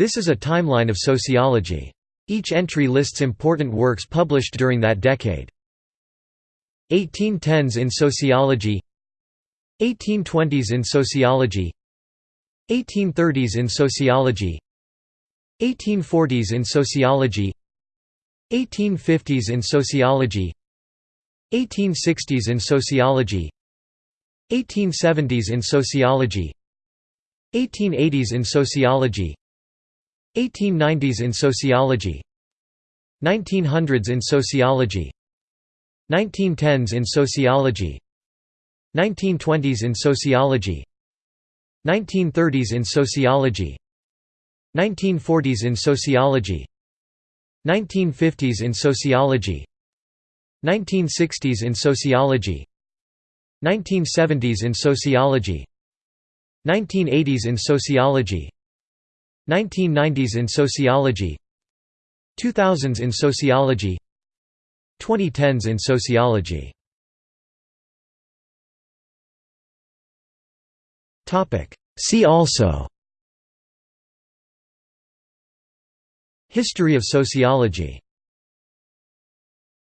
This is a timeline of sociology. Each entry lists important works published during that decade. 1810s in sociology. 1820s in sociology. 1830s in sociology. 1840s in sociology. 1850s in sociology. 1860s in sociology. 1870s in sociology. 1880s in sociology 1890s in sociology 1900s in sociology 1910s in sociology 1920s in sociology 1930s in sociology 1940s in sociology 1950s in sociology 1960s in sociology 1970s in sociology 1980s in sociology 1990s in sociology 2000s in sociology 2010s in sociology. See also History of sociology